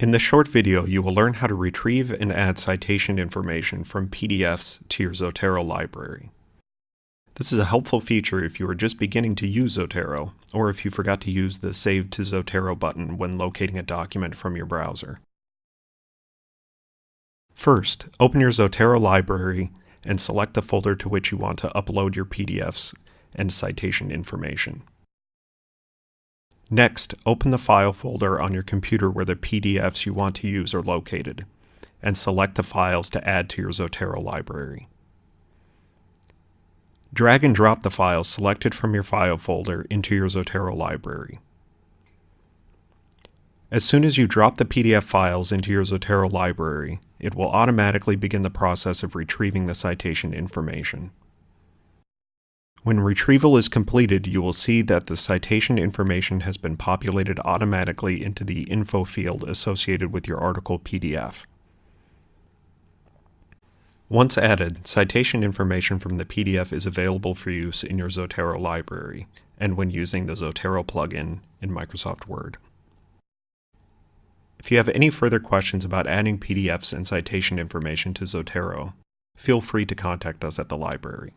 In this short video, you will learn how to retrieve and add citation information from PDFs to your Zotero library. This is a helpful feature if you are just beginning to use Zotero, or if you forgot to use the Save to Zotero button when locating a document from your browser. First, open your Zotero library and select the folder to which you want to upload your PDFs and citation information. Next, open the file folder on your computer where the PDFs you want to use are located, and select the files to add to your Zotero library. Drag and drop the files selected from your file folder into your Zotero library. As soon as you drop the PDF files into your Zotero library, it will automatically begin the process of retrieving the citation information. When retrieval is completed, you will see that the citation information has been populated automatically into the info field associated with your article PDF. Once added, citation information from the PDF is available for use in your Zotero library and when using the Zotero plugin in Microsoft Word. If you have any further questions about adding PDFs and citation information to Zotero, feel free to contact us at the library.